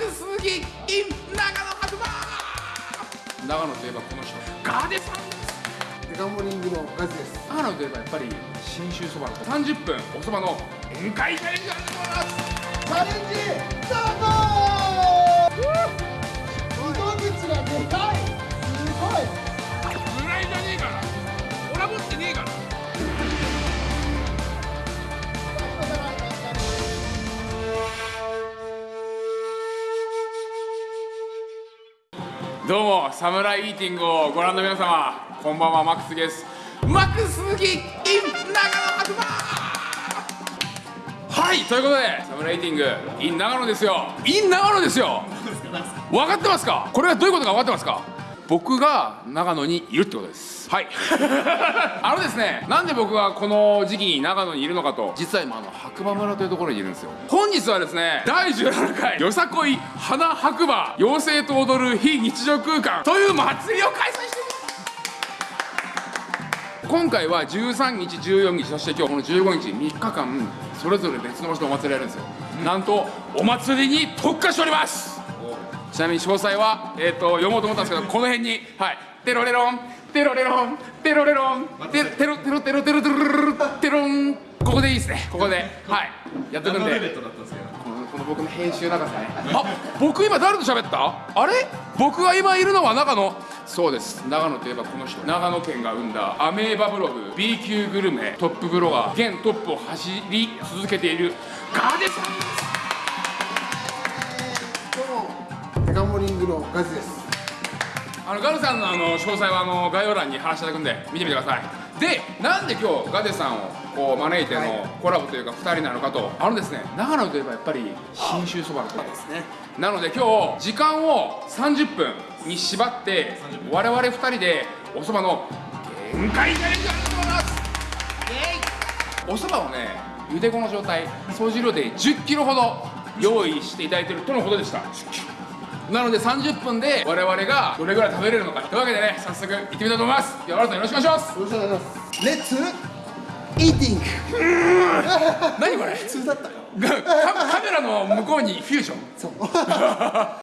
クスギ in 長野白馬長野といえばこの人ガーデさんですデカモリングのガズです長野といえばやっぱり信州そばの30分おそばの宴会チャレンジが出てます。チャレンジスタート。糸口がでかいすごい。村井じゃねえから俺は持ってねえからどうもサムライイーティングをご覧の皆様こんばんはマックスです。マックスギ in 長野はいということでサムライイーティング in 長野ですよ。in 長野ですよ。分か？ってますか？これはどういうことか分かってますか？僕が長野にいるってことです。はい。あのですねなんで僕がこの時期に長野にいるのかと。実は今あの白馬村というところにいるんですよ。本日はですね第17回よさこい花白馬妖精と踊る非日常空間という祭りを開催しています。今回は13日14日そして今日この15日3日間それぞれ別の場所でお祭りやるんですよ、なんとお祭りに特化しておりますちなみに詳細は、えー、と読もうと思ったんですけどこの辺にはい。テロレロン。テロレロン。テロレロン。テテロテロテロテロテロテロテロン。ここでいいですね。ここで。はい。やってくんで。このこの僕の編集長さねあ僕今誰と喋った？あれ？僕が今いるのは長野。そうです。長野といえばこの人。長野県が生んだ。アメーバブログ。B 級グルメ。トップブロガー。現トップを走り続けているガーデさんですグのガズです。あのガルさんのあの詳細はあの概要欄に話していただくんで見てみてください。でなんで今日ガデさんをこう招いてのコラボというか2人なのかとあのですね。長野といえばやっぱり信州そばのことですね。なので今日時間を30分に縛って我々2人でおそばの限界チャレンジをやってもらいますおそばをね茹で子の状態総重量で1 0キロほど用意していただいてるとのことでしたなので30分で我々がどれぐらい食べれるのかというわけでね早速行ってみたいと思います。今日は新さんよろしくお願いします。よろしくお願いします。レッツイーティング何これ？普通だった。カメラの向こうにフュージョン。そう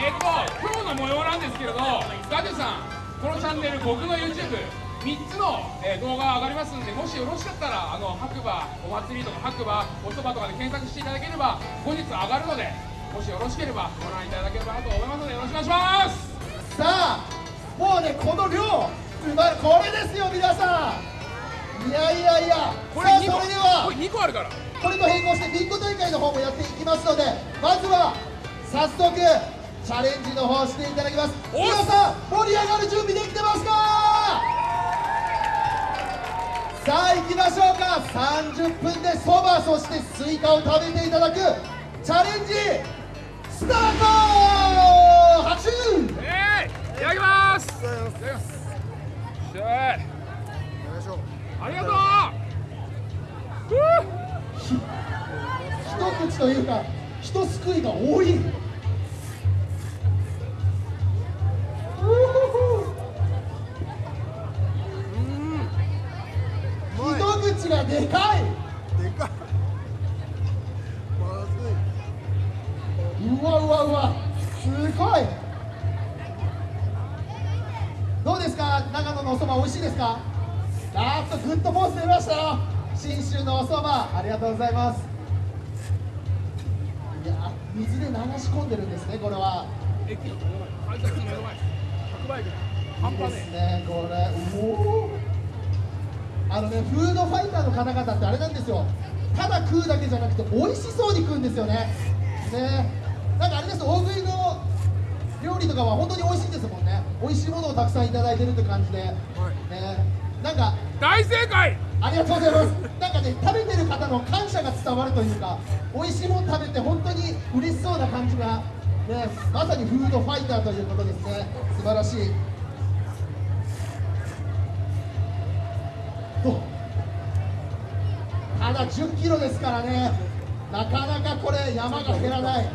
えっ、と今日の模様なんですけれどガジュさんこのチャンネル僕の YouTube 3つの、えー動画が上がりますんでもしよろしかったらあの白馬お祭りとか白馬おそばとかで検索していただければ後日上がるのでもしよろしければご覧いただければなと思いますのでよろしくお願いします。さあもうねこの量うまいこれですよ皆さん。いやいやいや。これ2さあそ個れではこれ2個あるから。これと並行してビンゴ大会の方もやっていきますのでまずは早速チャレンジの方していただきます。皆さん盛り上がる準備できてますか？さあ行きましょうか。30分でそばそしてスイカを食べていただくチャレンジスタート!拍手えー、いただきます。いただきます。しょ。いありがとう。一口というか一すくいが多い一口がでかい。でかい。まずいうわうわうわ。すごい。どうですか？長野のおそば美味しいですか？あーっとグッドポーズ出ましたよ。信州のおそばありがとうございます。いや水で流し込んでるんですねこれは駅の目の前改札の目の前白馬駅だ半いいで端ねすねこれおおあのねフードファイターの方々ってあれなんですよ。ただ食うだけじゃなくて美味しそうに食うんですよね。ね。なんかあれです大食いのとかは本当に美味しいですもんね。美味しいものをたくさんいただいてるって感じで、ね。なんか大正解！ありがとうございます。なんかね食べてる方の感謝が伝わるというか美味しいもの食べて本当に嬉しそうな感じがねまさにフードファイターということですね。素晴らしい。ただ10キロですからね。なかなかこれ山が減らない、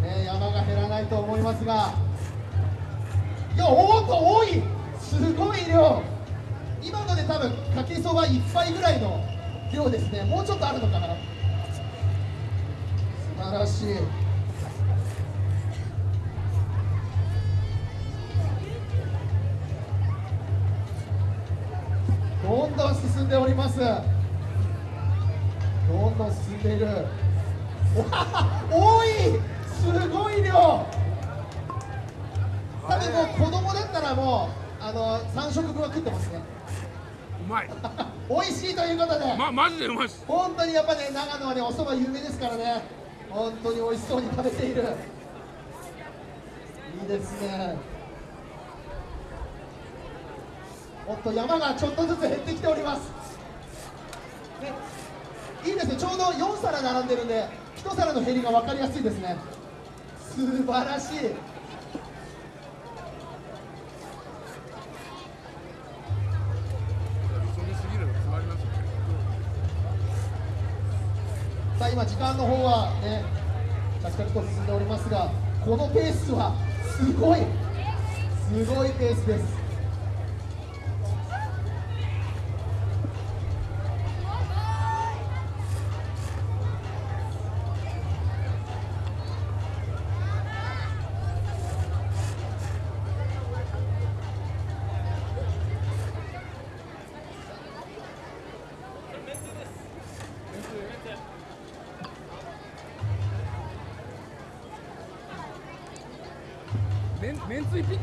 ね、山が減らないと思いますが。いやおっと多い。すごい量。今ので多分かけそば1杯ぐらいの量ですね。もうちょっとあるのかな。素晴らしい。どんどん進んでおります。どんどん進んでいる。多い。すごい量。多分もう子供だったらもうあの3食分は食ってますね。うまい。美味しいということで、まマジでうまいっす。本当にやっぱね長野はねお蕎麦有名ですからね。本当に美味しそうに食べている。いいですねおっと山がちょっとずつ減ってきております、いいですね。ちょうど4皿並んでるんで1皿の減りが分かりやすいですね。素晴らしい。さあ今時間の方はね着々と進んでおりますがこのペースはすごい。すごいペースです。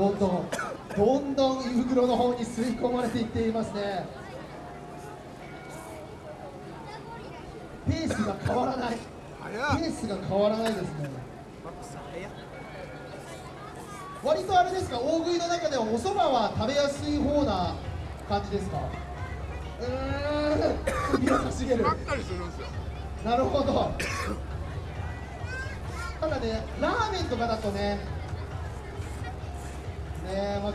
どんどんどんどん胃袋の方に吸い込まれていっていますね。ペースが変わらない。ペースが変わらないですね。割とあれですか大食いの中ではお蕎麦は食べやすい方な感じですか？うーん。首をかるなるほど。ただねラーメンとかだとねねえ、まあ、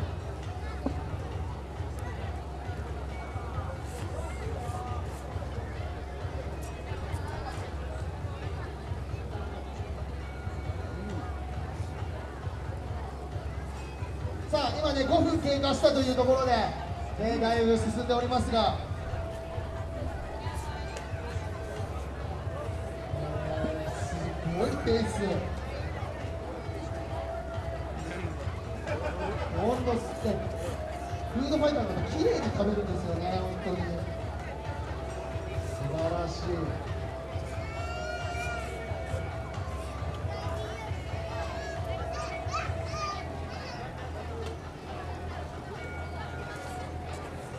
さあ今ね5分経過したというところで、ね、だいぶ進んでおりますが。すごいペース。方綺麗に食べるんですよね本当に。素晴らしい。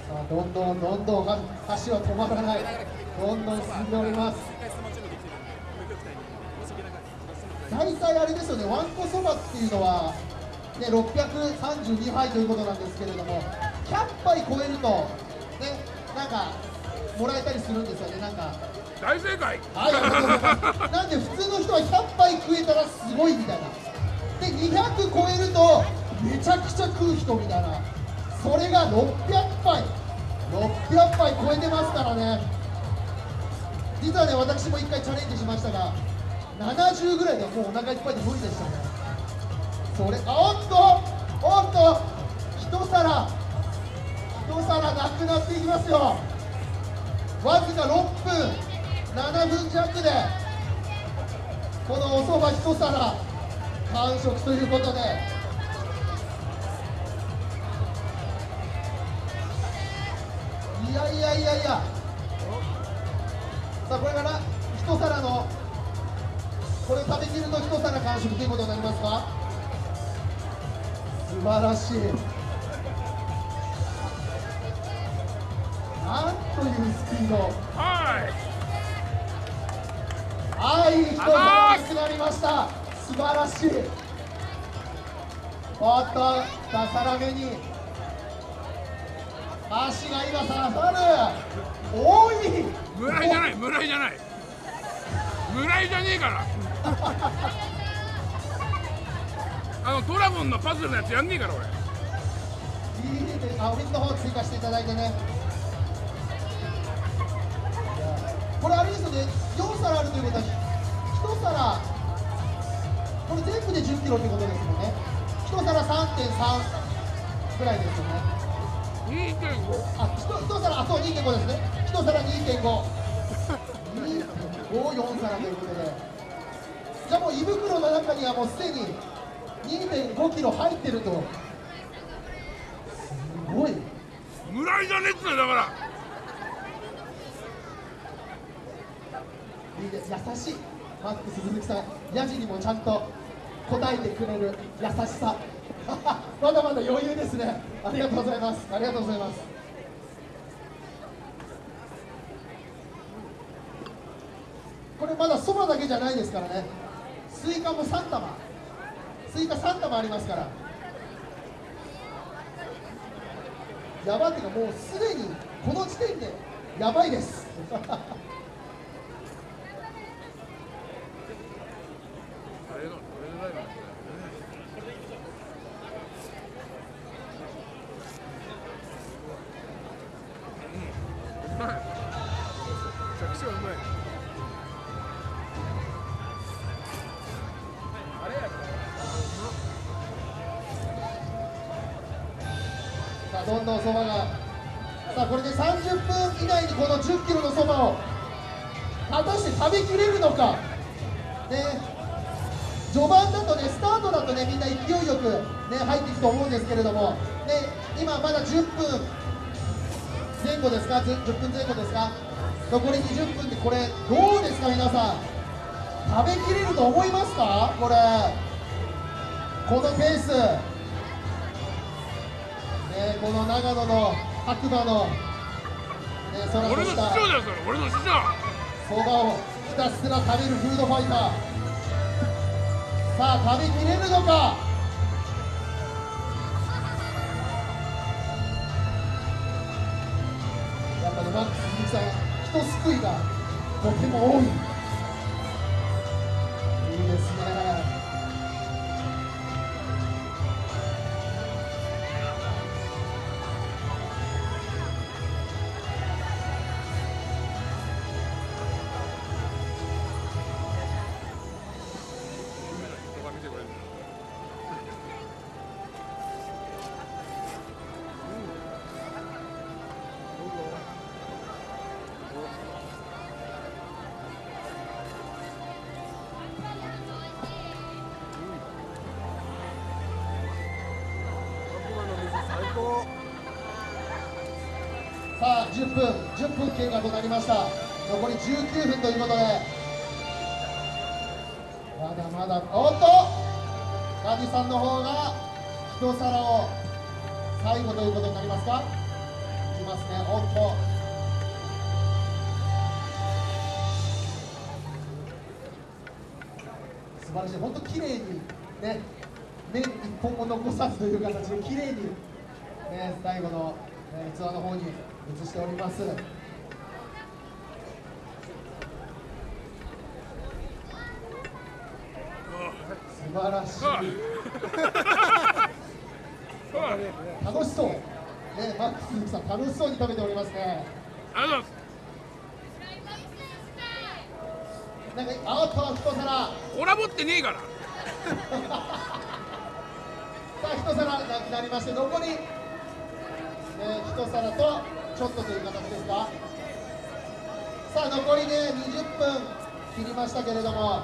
さあどんどんどんどんは箸は止まらない。どんどん進んでおります。大体あれですよねわんこそばっていうのは、ね、632杯ということなんですけれども100杯超えるとねなんかもらえたりするんですよねなんか。大正解。はい、なんで普通の人は100杯食えたらすごいみたいな。で200超えるとめちゃくちゃ食う人みたいな。それが600杯。600杯超えてますからね。実はね私も1回チャレンジしましたが70ぐらいではもうお腹いっぱいで無理でしたね。それあおっとおっと一皿一皿なくなっていきますよ。わずか6分7分弱でこのおそば一皿完食ということで。いやいやいやいや。さあこれから一皿のこれ食べきると一皿完食ということになりますか？素晴らしい。なんというスピード。はい。はい一皿なりました。素晴らしい。おっと2皿目に。足が今刺さる多い。村井じゃない村井じゃない。村井じゃねえから。あのドラゴンのパズルのやつやんねえから俺。いいね。あお水の方追加していただいてねこれあれですよね。4皿あるということは1皿これ全部で1 0キロということですよね。1皿3.3ぐらいですよね。2.5あ一一皿あそう2.5ですね。1皿2.5 2.54皿ということで。じゃあもう胃袋の中にはもうすでに2.5キロ入ってると。すごい。村井じゃねえっつうのだからいいです。優しい。マックス鈴木さん。ヤジにもちゃんと答えてくれる優しさ。まだまだ余裕ですね。ありがとうございます。ありがとうございます。これまだそばだけじゃないですからね。スイカも3玉スイカ3玉ありますから。やばっていうかもうすでにこの時点でやばいです。前後ですか？ず10分前後ですか？残り20分でこれどうですか？皆さん。食べきれると思いますか？これ。このペース。ね、この長野の白馬の、ね、空の師した匠だよそれ。俺の師匠。そばをひたすら食べるフードファイター。さあ食べきれるのか？やっぱねマック鈴木さん人救いがとても多い。10分10分経過となりました。残り19分ということで。まだまだおっと！ガジさんの方が一皿を最後ということになりますか？いきますね。おっと！素晴らしい。本当綺麗にね麺一本も残さずという形で綺麗にね、最後の、えー、ツアーの方に移しております。素晴らしい。楽しそう。ねマックス鈴木さん楽しそうに食べておりますねありがとうございなんかあっと一皿コラボってねえからさあ一皿なくなりまして残り、えー、一皿とちょっとという形ですか？さあ残りね20分切りましたけれども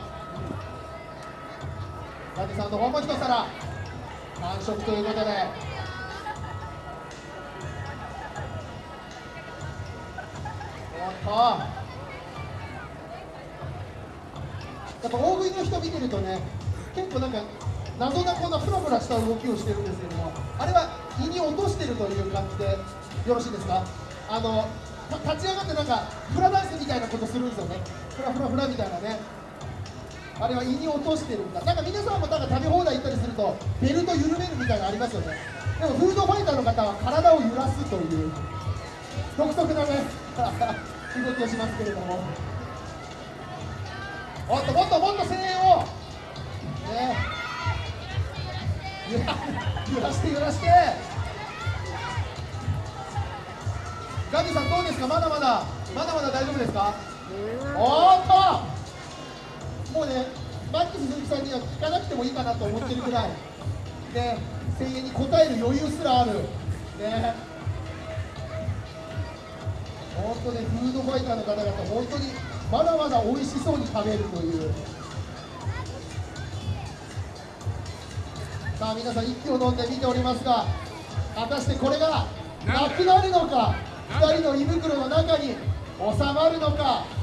ラジさんの方も一皿完食ということで。やっぱ大食いの人見てるとね結構なんか謎なこんなフラフラした動きをしてるんですけどもあれは胃に落としてるという感じでよろしいですか？あの立ち上がってなんかフラダンスみたいなことするんですよね。フラフラフラみたいなね。あれは胃に落としてるんだ。なんか皆さんもなんか食べ放題行ったりするとベルト緩めるみたいなのありますよね。でもフードファイターの方は体を揺らすという独特なね 動きをしますけれども。もっともっともっと声援を。ね。揺らして揺らして。ガさんどうですか？まだまだまだまだ大丈夫ですか？おーっと！もうねマックス鈴木さんには聞かなくてもいいかなと思ってるぐらい。ね声援に応える余裕すらある。ね。本当ねフードファイターの方々本当にまだまだ美味しそうに食べるという。さあ皆さん息を飲んで見ておりますが果たしてこれがなくなるのか？2人の胃袋の中に収まるのか？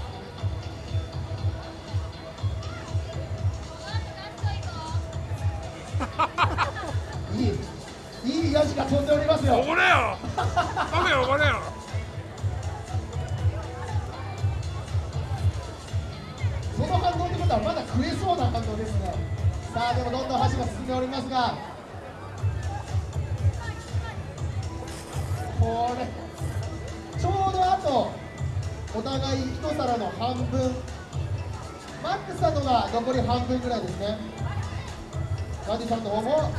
マックスさんのが残り半分ぐらいですね。ガディさんの方も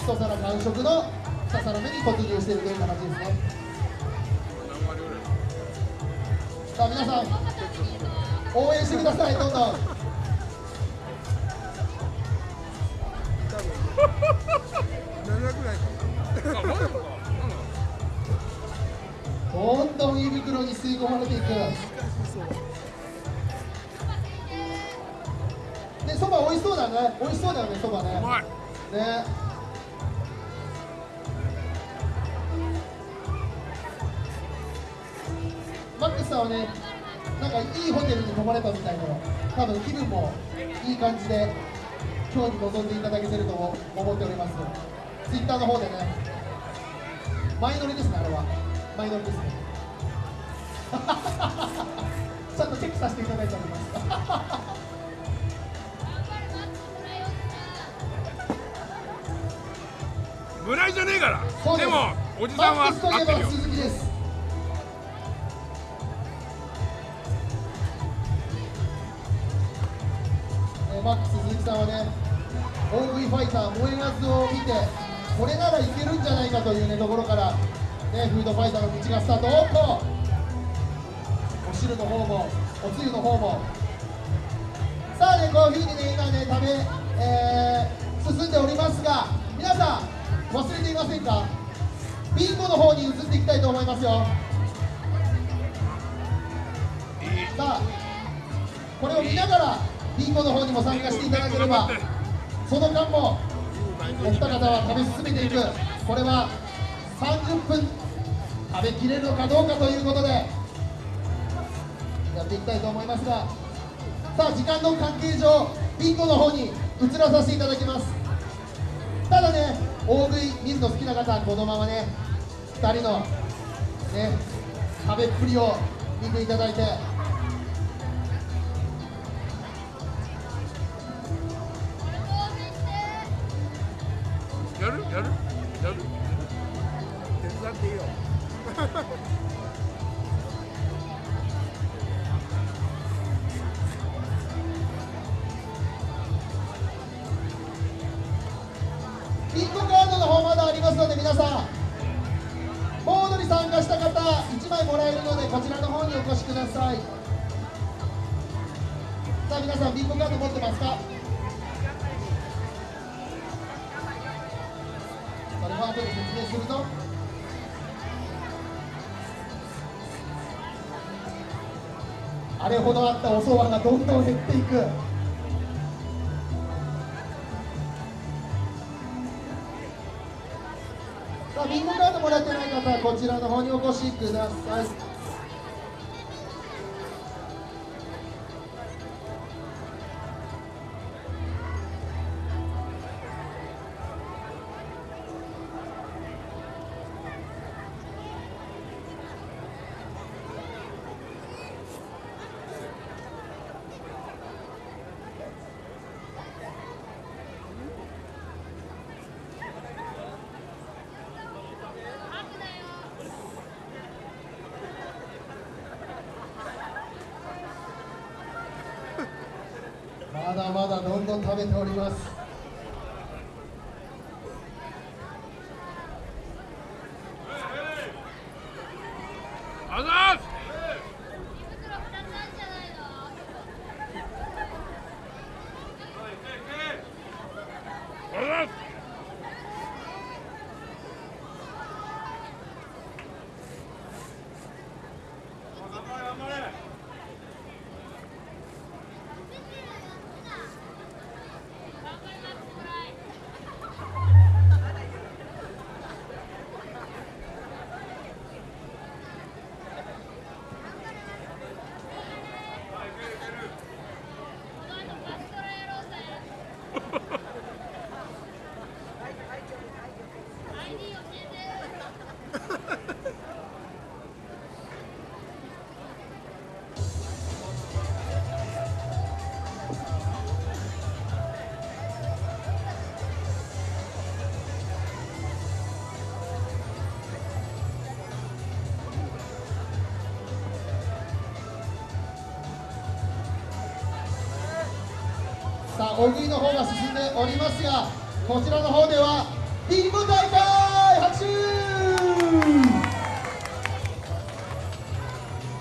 一皿完食の2皿目に突入しているという形ですね。さあ皆さん応援してくださいどんどん。どんどん胃袋に吸い込まれていくそば美味しそうだね。美味しそうだよねそばね。うまい。ね。マックスさんはねなんかいいホテルに泊まれたみたいな多分気分もいい感じで今日に臨んでいただけてると思っております。ツイッターの方でね。前乗りですねあれは。前乗りですね。ちゃんとチェックさせていただいております村井じゃねえから。でもおじさんは合ってるよ。マックス鈴木さんはね大食いファイター燃えあずを見てこれならいけるんじゃないかというねところからねフードファイターの道がスタート。おっとお汁の方もおつゆの方も。さあねこういうふうにね今ね食べ、えー進んでおりますが皆さん忘れていませんか？ビンゴの方に移っていきたいと思いますよ。さあこれを見ながらビンゴの方にも参加していただければその間もお二方は食べ進めていく。これは30分食べきれるのかどうかということでやっていきたいと思いますがさあ時間の関係上ビンゴの方に移らさせていただきます。大食い見るの好きな方はこのままね2人のね食べっぷりを見ていただいて。やる？やる？やる？手伝っていいよ。あれほどあったおそばがどんどん減っていく。さあビンゴカードもらってない方はこちらの方にお越しください。だまだどんどん食べております。さあ大食いの方が進んでおりますがこちらの方ではビンゴ大会拍手。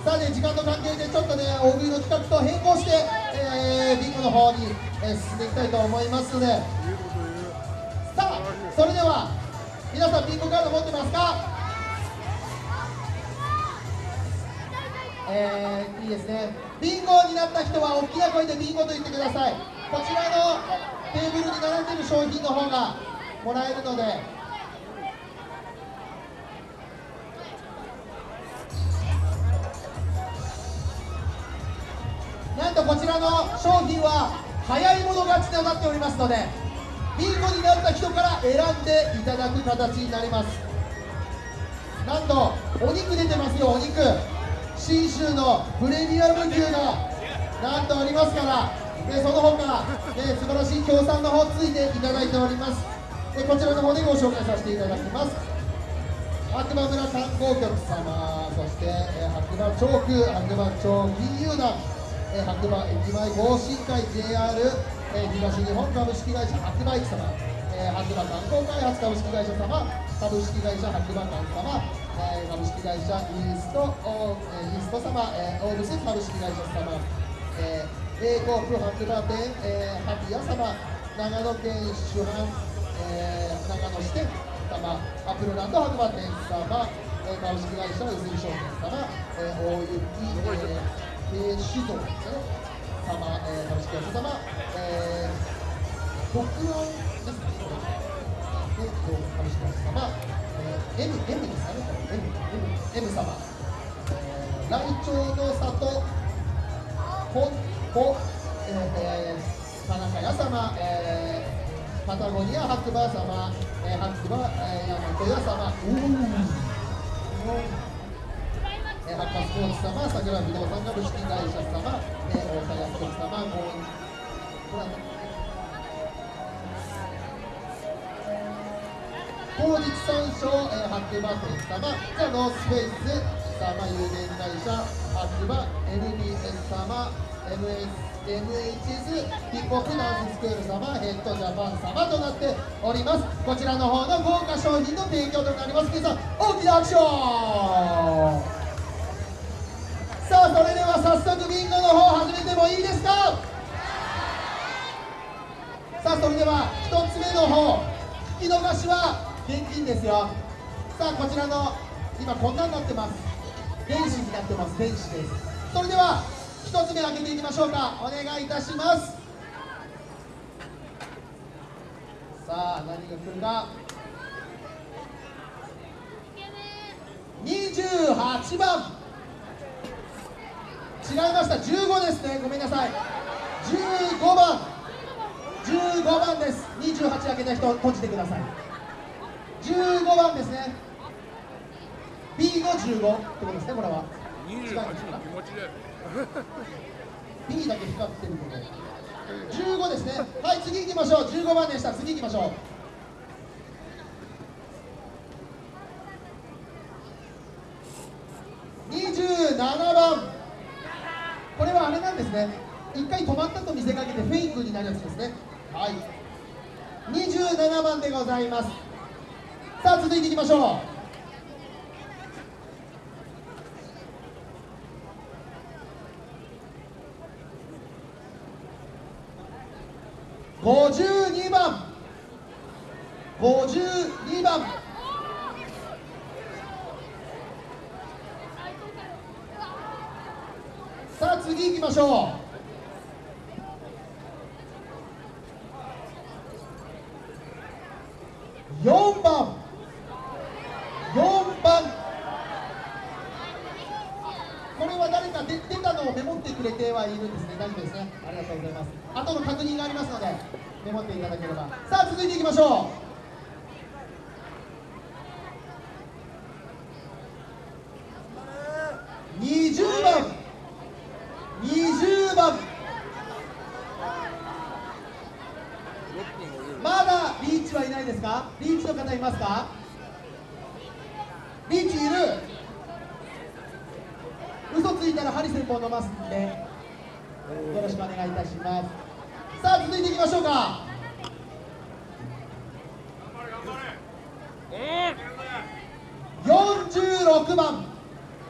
さあね時間の関係でちょっとね大食いの企画と変更して、えービンゴの方に、えー進んでいきたいと思いますので。さあそれでは皆さんビンゴカード持ってますか？えーいいですね。ビンゴになった人は大きな声でビンゴと言ってください。こちらのテーブルに並んでいる商品の方がもらえるので。なんとこちらの商品は早い者勝ちとなっておりますのでビンゴになった人から選んでいただく形になります。なんとお肉出てますよお肉。信州のプレミアム牛がなんとおりますからでその他、ね、素晴らしい協賛の方ついていただいております。でこちらの方でご紹介させていただきます。白馬村観光局様そして、えー白馬町区白馬町金融団、えー白馬駅前合進会 JR、えー東日本株式会社白馬駅様、えー白馬観光開発株式会社様株式会社白馬館様、え株式会社イースト、おえーイースト様、えーオーブス株式会社様、えー、英国白馬店、えー、萩谷様長野県主犯、えー、長野支店様アプルランド白馬店様、えー、株式会社の泉商店様、えー、大雪、えー、酒造様、えー、株式会社様、えー、北安ですね株式会社様、えー、M, M ですかね M, M, M 様、えー、来町の里本5、えー、田中屋様、えー、パタゴニア白馬様、えー、白馬、えー、ヤマト屋様、うんえー、発火スポーツ様、桜不動産株式会社様、えー、大阪スポーツ様、ご縁、高日山照、えー、白馬店様、じゃノースフェース様、有限会社、白馬 NBS 様、MHS ヒップホップダンススクール様、ヘッドジャパン様となっております。こちらの方の豪華商品の提供となります。皆さん、大きな拍手を早速ビンゴの方始めてもいいですか？さあそれでは1つ目の方引き逃しは現金ですよさあこちらの今こんなになってます電子になってます電子ですそれでは1つ目開けていきましょうか。お願いいたします。さあ何が来るか。28番。違いました。15ですね。ごめんなさい。15番。15番です。28開けた人閉じてください。15番ですね。B の15ってことですねこれは。違うんですか気持ちで。B だけ光ってるので。15ですね。はい次行きましょう。15番でした。次行きましょう。27番。これはあれなんですね。一回止まったと見せかけてフェイクになるやつですね。はい。27番でございます。さあ続いていきましょう。52番。52番。さあ次行きましょう4番4番これは誰か出出たのをメモってくれてはいるんですね大丈夫ですねありがとうございます後の確認がありますのでメモっていただければさあ続いていきましょう。20番。20番。まだリーチはいないですか？リーチの方いますか？リーチいる。嘘ついたらハリセンボン飲ますんでよろしくお願いいたします。さあ続いていきましょうか。46番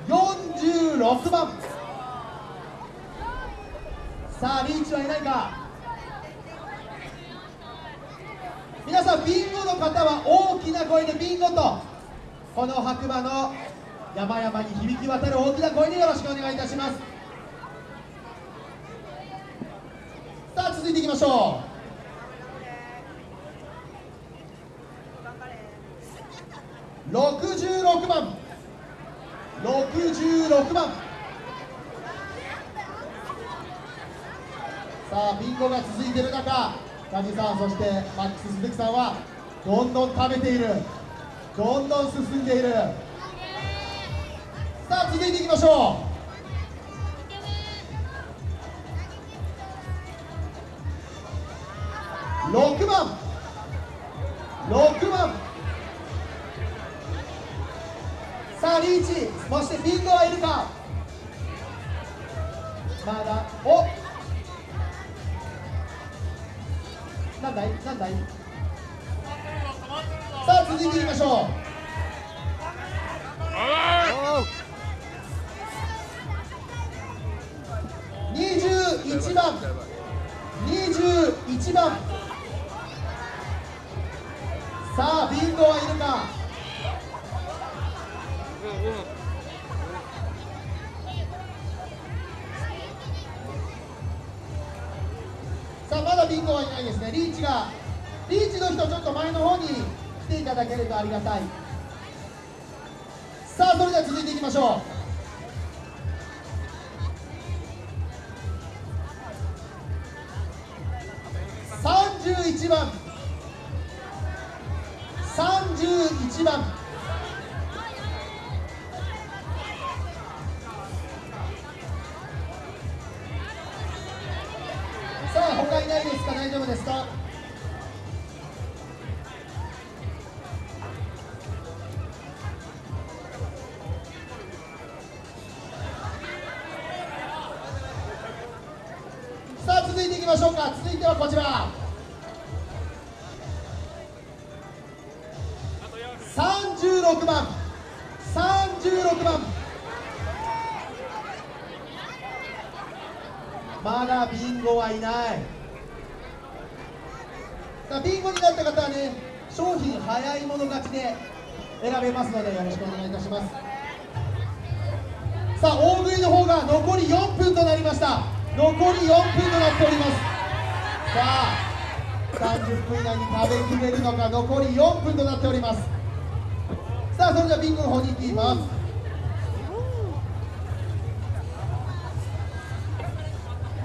46番。さあリーチはいないか。皆さんビンゴの方は大きな声でビンゴとこの白馬の山々に響き渡る大きな声でよろしくお願いいたします。さあ続いていきましょう。66番6番。さあビンゴが続いている中梶さんそしてマックス鈴木さんはどんどん食べている。どんどん進んでいる。さあ続いていきましょう。6番。6番。さあリーチそしてビンゴはいるか？まだお！なんだい？なんだい？さあ続いていきましょう。21番。21番。さあビンゴはいるか？さあまだビンゴはいないですね。リーチがリーチの人ちょっと前の方に来ていただけるとありがたい。さあそれでは続いていきましょう。31番31番さあ30分以内に食べきれるのか残り4分となっておりますさあそれではビンゴの方に行きます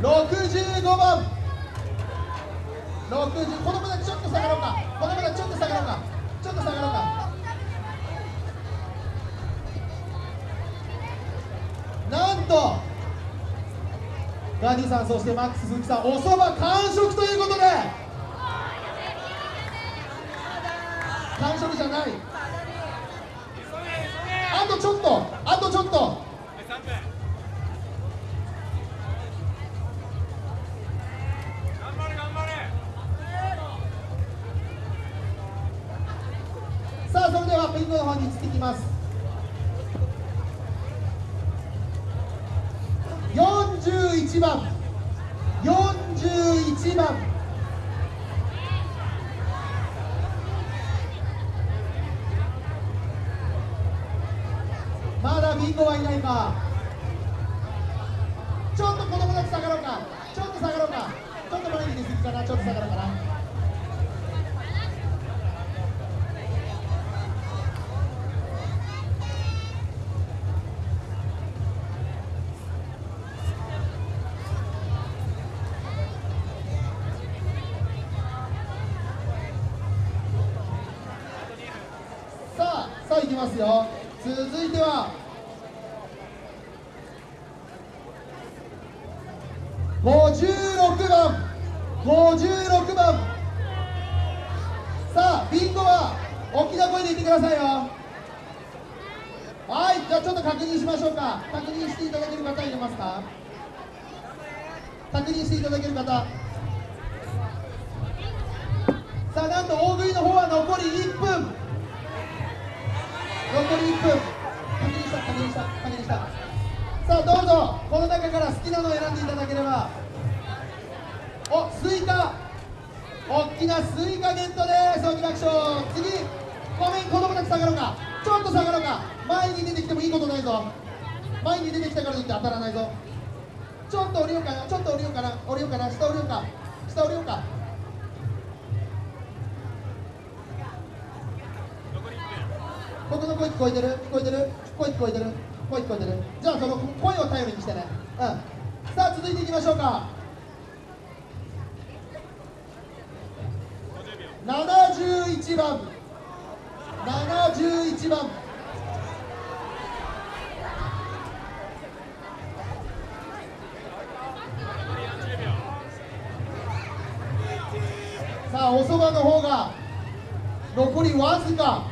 65番60子供たちちょっと下がろうか子供たちちょっと下がろうかちょっと下がろうかなんとガディさんそしてマックス鈴木さんおそば完食ということで完食じゃない。あとちょっとあビンゴはいないかちょっと子供たち下がろうか。ちょっと下がろうか。ちょっと前に出過ぎかな。ちょっと下がろうかな。うぞこの中から好きなのを選んでいただければ。おスイカ。大きなスイカゲットです。大きなアクション次ごめん子供たち下がろうか。ちょっと下がろうか。前に出てきてもいいことないぞ。前に出てきたからといって当たらないぞ。ちょっと降りようかな。ちょっと降りようかな。降りようかな。下降りようか。下降りようか。僕の声聞こえてる？聞こえてる？声聞こえてる？声聞こえてる？じゃあその声を頼りにしてね。うん。さあ続いていきましょうか。71番。71番。さあおそばの方が残りわずか。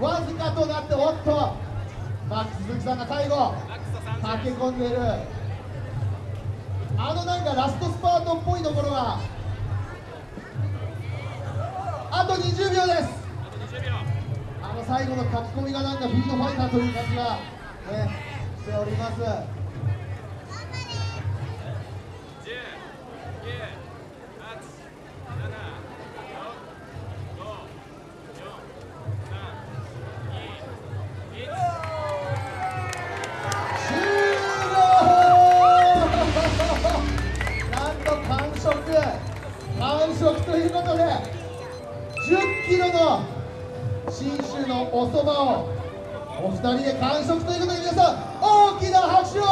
わずかとなっておっと。マックス鈴木さんが最後駆け込んでいる。あのなんかラストスパートっぽいところがあと20秒です。あの最後の書き込みがなんかフィードファイターという感じが、ね、しております。2人で完食ということで皆さん大きな拍手を